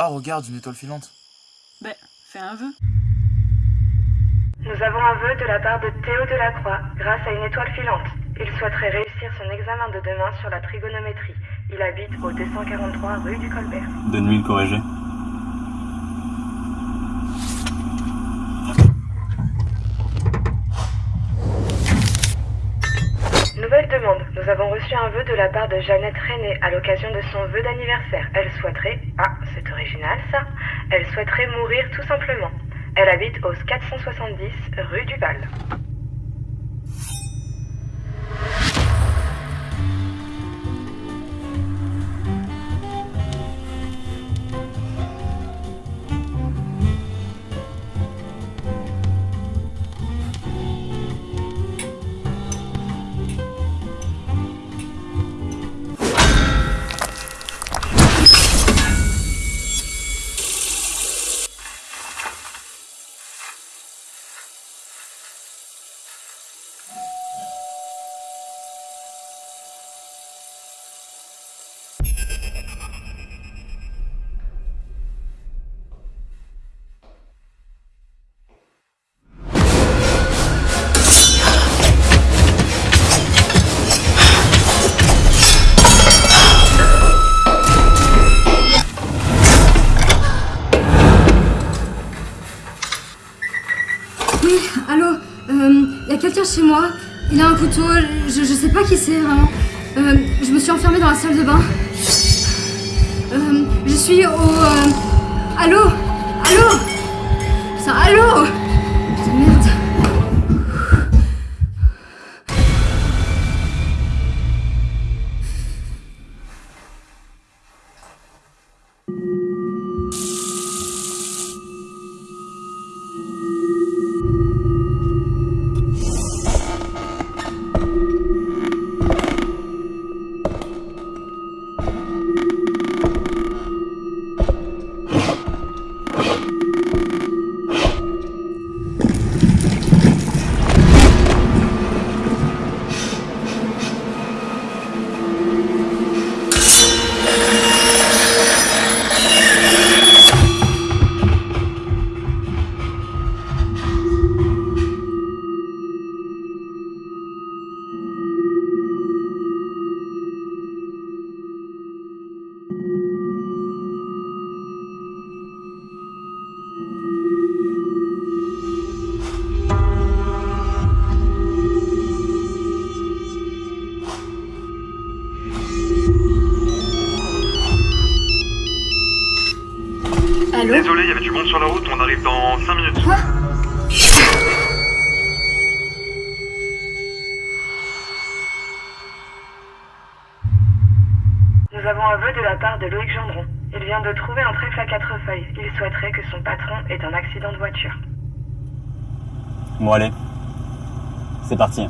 Oh, regarde, une étoile filante. Ben, fais un vœu. Nous avons un vœu de la part de Théo Delacroix, grâce à une étoile filante. Il souhaiterait réussir son examen de demain sur la trigonométrie. Il habite au 243 rue du Colbert. Donne-lui une corrigée. Demande. Nous avons reçu un vœu de la part de Jeannette René à l'occasion de son vœu d'anniversaire. Elle souhaiterait... Ah, c'est original ça. Elle souhaiterait mourir tout simplement. Elle habite au 470 rue du Val. Oui, allô Il y a quelqu'un chez moi. Il a un couteau. Je, sais pas qui c'est vraiment. Euh, je me suis enfermée dans la salle de bain. Euh, je suis au. euh, Allô Allô Putain, allô Allô Désolé, il y avait du monde sur la route, on arrive dans 5 minutes. Quoi Nous avons un vœu de la part de Loïc Gendron. Il vient de trouver un trèfle à quatre feuilles. Il souhaiterait que son patron ait un accident de voiture. Bon allez. C'est parti.